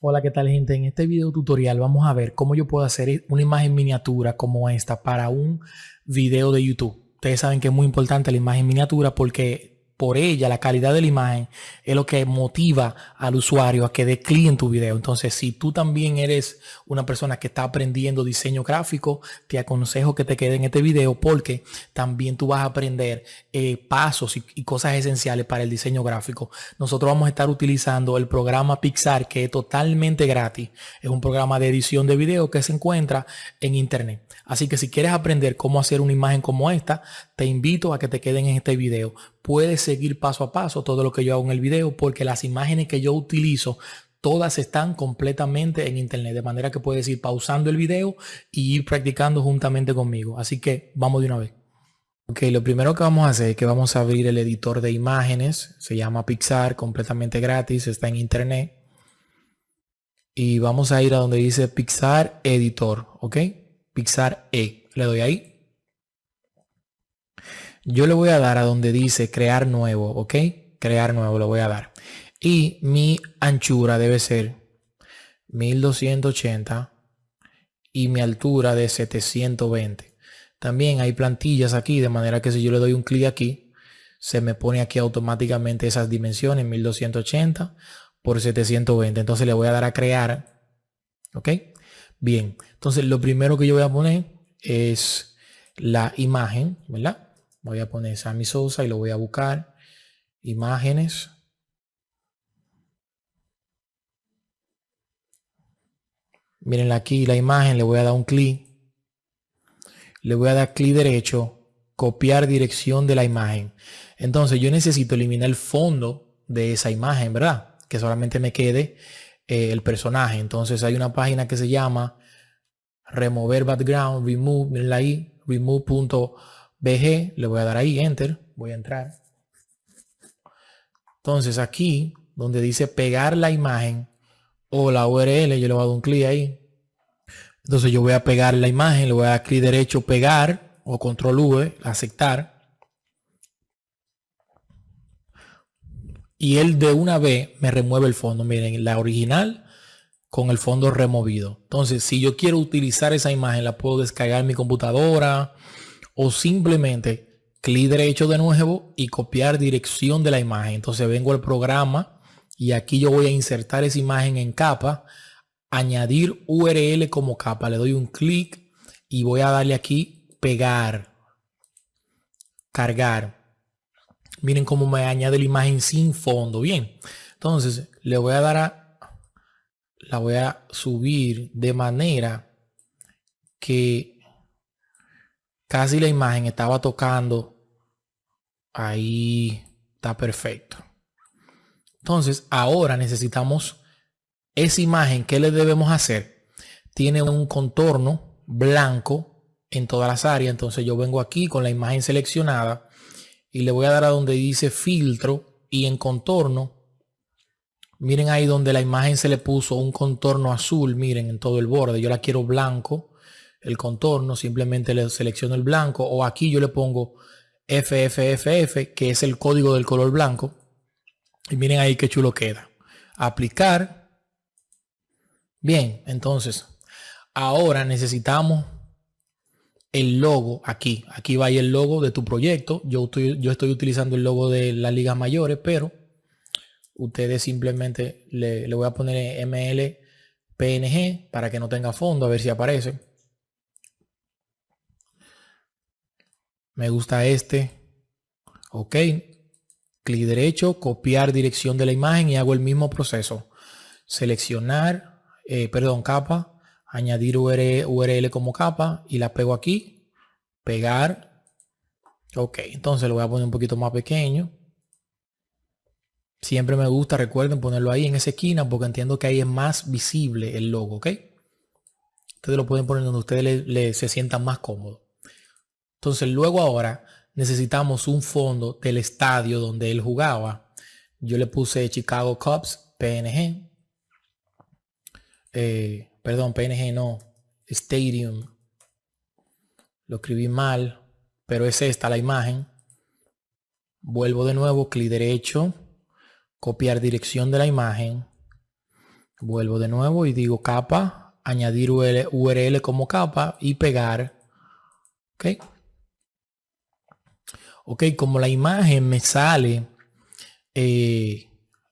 Hola, ¿qué tal gente? En este video tutorial vamos a ver cómo yo puedo hacer una imagen miniatura como esta para un video de YouTube. Ustedes saben que es muy importante la imagen miniatura porque por ella, la calidad de la imagen es lo que motiva al usuario a que dé clic en tu video. Entonces, si tú también eres una persona que está aprendiendo diseño gráfico, te aconsejo que te quede en este video porque también tú vas a aprender eh, pasos y, y, cosas esenciales para el diseño gráfico. Nosotros vamos a estar utilizando el programa Pixar que es totalmente gratis. Es un programa de edición de video que se encuentra en internet. Así que si quieres aprender cómo hacer una imagen como esta, te invito a que te queden en este video. Puedes seguir paso a paso todo lo que yo hago en el video porque las imágenes que yo utilizo todas están completamente en internet de manera que puedes ir pausando el video y ir practicando juntamente conmigo. Así que vamos de una vez. Ok lo primero que vamos a hacer es que vamos a abrir el editor de imágenes. Se llama Pixar completamente gratis está en internet. Y vamos a ir a donde dice Pixar Editor ok Pixar E. Le doy ahí. Yo le voy a dar a donde dice crear nuevo, ¿ok? Crear nuevo lo voy a dar. Y mi anchura debe ser 1280 y mi altura de 720. También hay plantillas aquí, de manera que si yo le doy un clic aquí, se me pone aquí automáticamente esas dimensiones, 1280 por 720. Entonces le voy a dar a crear, ¿ok? Bien, entonces lo primero que yo voy a poner es la imagen, ¿verdad? Voy a poner Sammy Sosa y lo voy a buscar. Imágenes. Miren aquí la imagen, le voy a dar un clic. Le voy a dar clic derecho, copiar dirección de la imagen. Entonces yo necesito eliminar el fondo de esa imagen, ¿verdad? Que solamente me quede eh, el personaje. Entonces hay una página que se llama remover background, remove, mirenla ahí, remove.bg, le voy a dar ahí, enter, voy a entrar. Entonces aquí, donde dice pegar la imagen o la URL, yo le voy a dar un clic ahí. Entonces yo voy a pegar la imagen, le voy a dar clic derecho, pegar o control V, aceptar. y él de una vez me remueve el fondo. Miren, la original con el fondo removido. Entonces, si yo quiero utilizar esa imagen, la puedo descargar en mi computadora o simplemente clic derecho de nuevo y copiar dirección de la imagen. Entonces vengo al programa y aquí yo voy a insertar esa imagen en capa, añadir URL como capa. Le doy un clic y voy a darle aquí pegar, cargar. Miren cómo me añade la imagen sin fondo. Bien, entonces le voy a dar a, la voy a subir de manera que casi la imagen estaba tocando. Ahí está perfecto. Entonces ahora necesitamos esa imagen. ¿Qué le debemos hacer? Tiene un contorno blanco en todas las áreas. Entonces yo vengo aquí con la imagen seleccionada y le voy a dar a donde dice filtro y en contorno. Miren ahí donde la imagen se le puso un contorno azul, miren en todo el borde. Yo la quiero blanco, el contorno, simplemente le selecciono el blanco o aquí yo le pongo FFFF, que es el código del color blanco. Y miren ahí qué chulo queda. Aplicar. Bien, entonces, ahora necesitamos el logo aquí. Aquí va el logo de tu proyecto. Yo estoy, yo estoy utilizando el logo de las ligas mayores, pero ustedes simplemente le, voy a poner ML PNG para que no tenga fondo, a ver si aparece. Me gusta este. Ok. Clic derecho, copiar dirección de la imagen y hago el mismo proceso. Seleccionar, eh, perdón, capa añadir URL, como capa y la pego aquí, pegar. Ok, entonces lo voy a poner un poquito más pequeño. Siempre me gusta, recuerden ponerlo ahí en esa esquina porque entiendo que ahí es más visible el logo, ¿ok? Ustedes lo pueden poner donde ustedes se sientan más cómodos. Entonces luego ahora necesitamos un fondo del estadio donde él jugaba. Yo le puse Chicago Cubs, PNG. Eh, perdón, PNG no, Stadium. Lo escribí mal, pero es esta la imagen. Vuelvo de nuevo, clic derecho, copiar dirección de la imagen. Vuelvo de nuevo y digo capa, añadir URL como capa y pegar. Ok. Ok, como la imagen me sale eh,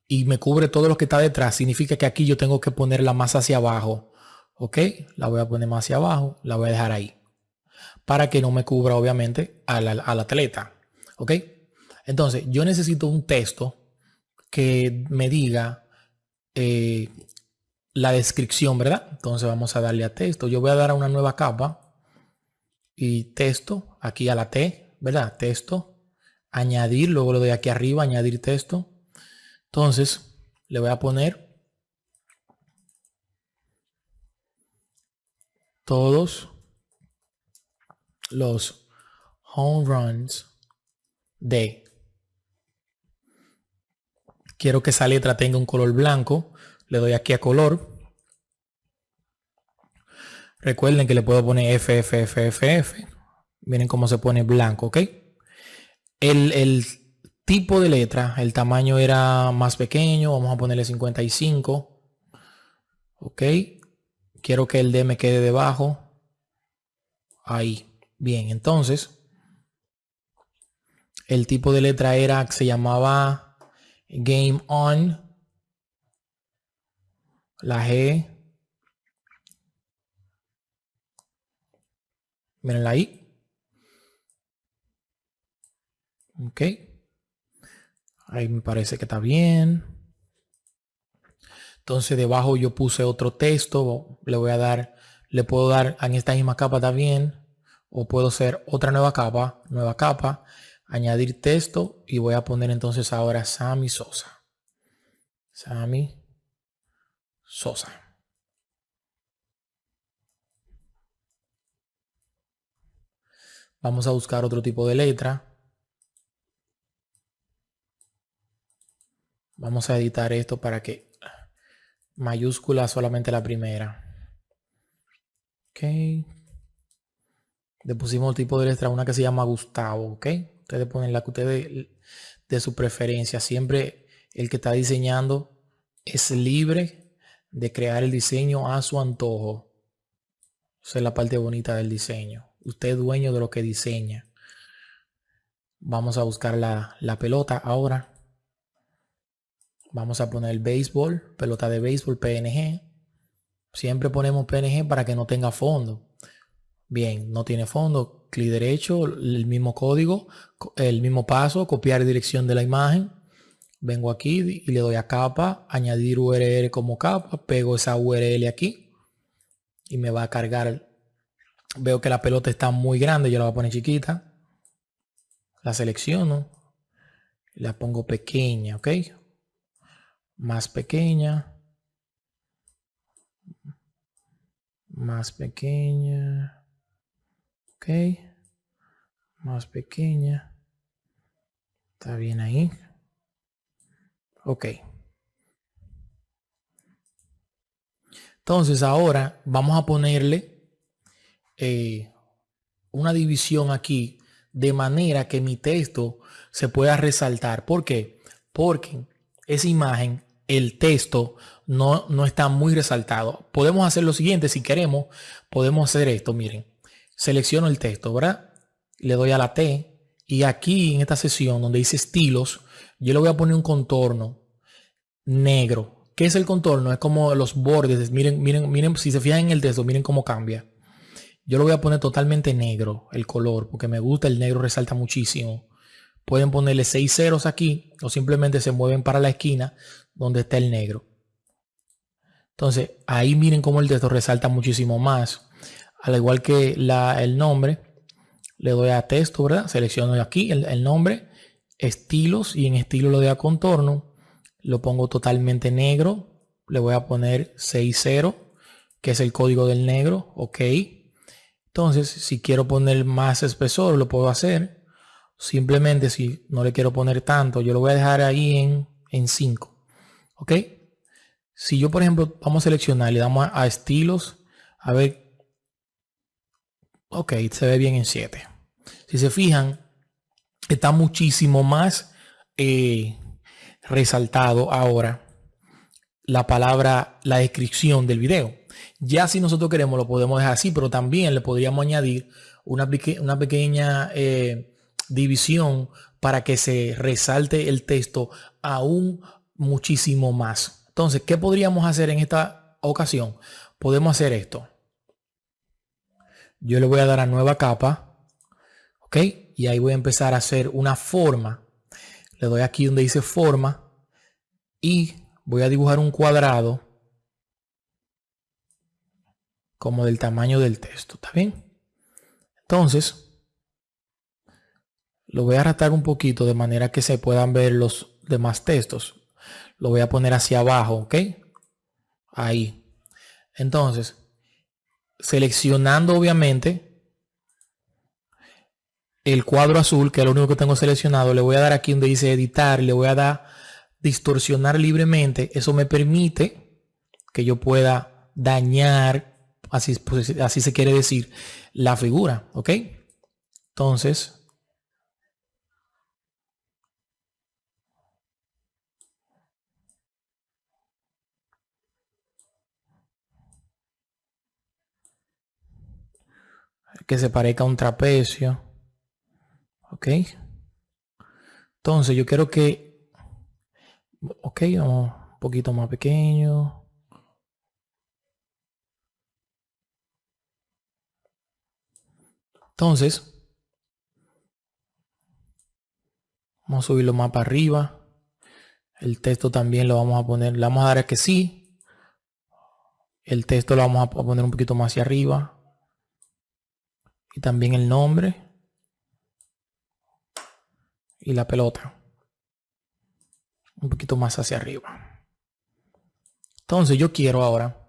y me cubre todo lo que está detrás, significa que aquí yo tengo que ponerla más hacia abajo. Ok, la voy a poner más hacia abajo, la voy a dejar ahí. Para que no me cubra obviamente al, al atleta. Ok, entonces yo necesito un texto que me diga eh, la descripción, ¿verdad? Entonces vamos a darle a texto. Yo voy a dar a una nueva capa y texto aquí a la T, ¿verdad? Texto, añadir, luego lo doy aquí arriba, añadir texto. Entonces le voy a poner todos los home runs de quiero que esa letra tenga un color blanco le doy aquí a color. Recuerden que le puedo poner F, F, F, F, F. Miren cómo se pone blanco, ¿ok? El, el tipo de letra, el tamaño era más pequeño. Vamos a ponerle 55. Ok. Quiero que el D me quede debajo. Ahí. Bien, entonces. El tipo de letra era, se llamaba Game On. La G. Mirenla ahí. Ok. Ahí me parece que está bien. Entonces debajo yo puse otro texto. Le voy a dar, le puedo dar en esta misma capa también. O puedo hacer otra nueva capa, nueva capa, añadir texto y voy a poner entonces ahora Sammy Sosa. Sammy Sosa. Vamos a buscar otro tipo de letra. Vamos a editar esto para que mayúscula solamente la primera. Ok. Le pusimos el tipo de letra, una que se llama Gustavo, ok. Ustedes ponen la que ustedes de su preferencia. Siempre el que está diseñando es libre de crear el diseño a su antojo. Esa es la parte bonita del diseño. Usted es dueño de lo que diseña. Vamos a buscar la, la pelota ahora. Vamos a poner béisbol, pelota de béisbol PNG. Siempre ponemos PNG para que no tenga fondo. Bien, no tiene fondo. Clic derecho, el mismo código, el mismo paso, copiar dirección de la imagen. Vengo aquí y le doy a capa, añadir URL como capa, pego esa URL aquí y me va a cargar. Veo que la pelota está muy grande, yo la voy a poner chiquita. La selecciono, la pongo pequeña, ¿ok? Más pequeña. Más pequeña. Ok. Más pequeña. Está bien ahí. Ok. Entonces ahora vamos a ponerle eh, una división aquí de manera que mi texto se pueda resaltar. ¿Por qué? Porque esa imagen, el texto no, no está muy resaltado. Podemos hacer lo siguiente, si queremos, podemos hacer esto. Miren, selecciono el texto, ¿verdad? Le doy a la T y aquí en esta sesión donde dice estilos, yo le voy a poner un contorno negro. ¿Qué es el contorno? Es como los bordes. Miren, miren, miren, si se fijan en el texto, miren cómo cambia. Yo lo voy a poner totalmente negro, el color, porque me gusta, el negro resalta muchísimo. Pueden ponerle seis ceros aquí o simplemente se mueven para la esquina donde está el negro. Entonces, ahí miren cómo el texto resalta muchísimo más. Al igual que la, el nombre, le doy a texto, ¿verdad? Selecciono aquí el, nombre estilos y en estilo lo de a contorno. Lo pongo totalmente negro. Le voy a poner 60, que es el código del negro. Ok. Entonces, si quiero poner más espesor, lo puedo hacer. Simplemente si no le quiero poner tanto, yo lo voy a dejar ahí en, en 5. Ok. Si yo, por ejemplo, vamos a seleccionar, le damos a, estilos. A ver. Ok, se ve bien en 7. Si se fijan, está muchísimo más eh, resaltado ahora. la palabra, la descripción del video. Ya si nosotros queremos lo podemos dejar así, pero también le podríamos añadir una, una pequeña eh, división para que se resalte el texto aún muchísimo más. Entonces, ¿qué podríamos hacer en esta ocasión? Podemos hacer esto. Yo le voy a dar a nueva capa. ¿Ok? Y ahí voy a empezar a hacer una forma. Le doy aquí donde dice forma. Y voy a dibujar un cuadrado. Como del tamaño del texto. ¿Está bien? Entonces, lo voy a arrastrar un poquito de manera que se puedan ver los demás textos. Lo voy a poner hacia abajo, ¿ok? Ahí. Entonces, seleccionando obviamente el cuadro azul, que es lo único que tengo seleccionado, le voy a dar aquí donde dice editar, le voy a dar distorsionar libremente. Eso me permite que yo pueda dañar, así, pues, así se quiere decir, la figura, ¿ok? Entonces, que se parezca a un trapecio. Ok. Entonces yo quiero que... Ok, vamos un poquito más pequeño. Entonces, vamos a subirlo más para arriba. El texto también lo vamos a poner, le vamos a dar a que sí. El texto lo vamos a poner un poquito más hacia arriba y también el nombre. Y la pelota. Un poquito más hacia arriba. Entonces yo quiero ahora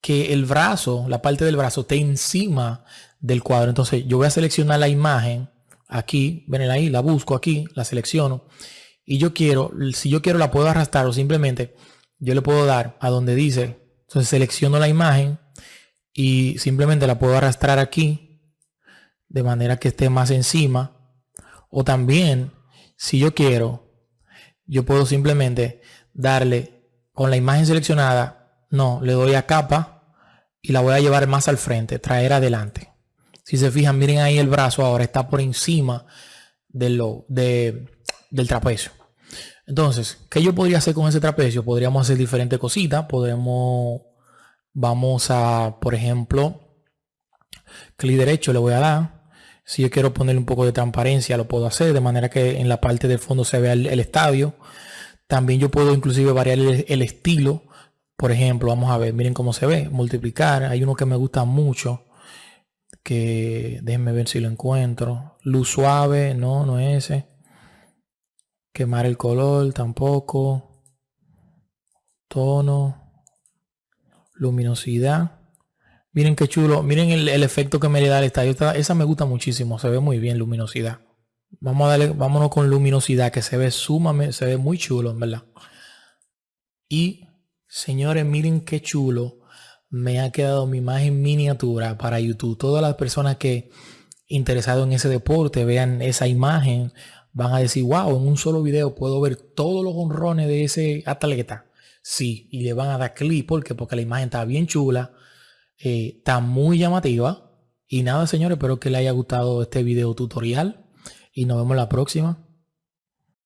que el brazo la parte del brazo esté encima del cuadro. Entonces yo voy a seleccionar la imagen aquí. Ven ahí la busco aquí la selecciono. Y yo quiero si yo quiero la puedo arrastrar o simplemente yo le puedo dar a donde dice. Entonces selecciono la imagen y simplemente la puedo arrastrar aquí de manera que esté más encima. O también, si yo quiero, yo puedo simplemente darle con la imagen seleccionada, no, le doy a capa y la voy a llevar más al frente, traer adelante. Si se fijan, miren ahí el brazo ahora está por encima de lo, de, del trapecio. Entonces, ¿qué yo podría hacer con ese trapecio? Podríamos hacer diferentes cositas. Podemos, vamos a, por ejemplo, clic derecho le voy a dar si yo quiero ponerle un poco de transparencia, lo puedo hacer de manera que en la parte del fondo se vea el, estadio. También yo puedo inclusive variar el, estilo. Por ejemplo, vamos a ver, miren cómo se ve. Multiplicar. Hay uno que me gusta mucho. Que déjenme ver si lo encuentro. Luz suave, no, no es ese. Quemar el color, tampoco. Tono. Luminosidad. Miren qué chulo. Miren el, efecto que me le da el estadio. Esa me gusta muchísimo. Se ve muy bien luminosidad. Vamos a darle, vámonos con luminosidad que se ve sumamente, se ve muy chulo, en verdad. Y señores, miren qué chulo me ha quedado mi imagen miniatura para YouTube. Todas las personas que interesados en ese deporte vean esa imagen van a decir, wow, en un solo video puedo ver todos los honrones de ese atleta. Sí, y le van a dar clic porque porque la imagen está bien chula eh, está muy llamativa. Y nada, señores, espero que les haya gustado este video tutorial y nos vemos la próxima.